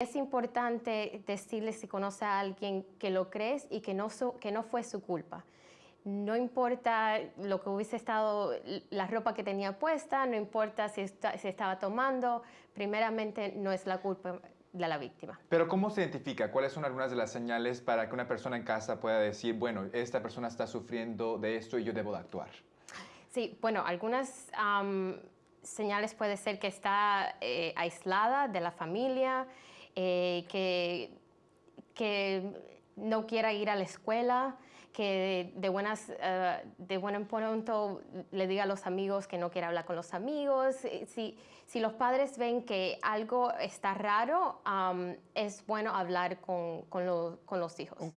Es importante decirle si conoce a alguien que lo crees y que no, su- que no fue su culpa. No importa lo que hubiese estado, la ropa que tenía puesta, no importa si, si estaba tomando, primeramente no es la culpa de la víctima. Pero ¿cómo se identifica? ¿Cuáles son algunas de las señales para que una persona en casa pueda decir, bueno, esta persona está sufriendo de esto y yo debo de actuar? Sí, bueno, algunas am, señales puede ser que está eh, aislada de la familia, eh, que, que no quiera ir a la escuela, que de, buenas, eh, de buen en pronto le diga a los amigos que no quiere hablar con los amigos. Si, si los padres ven que algo está raro, am, es bueno hablar con, con los- con los hijos.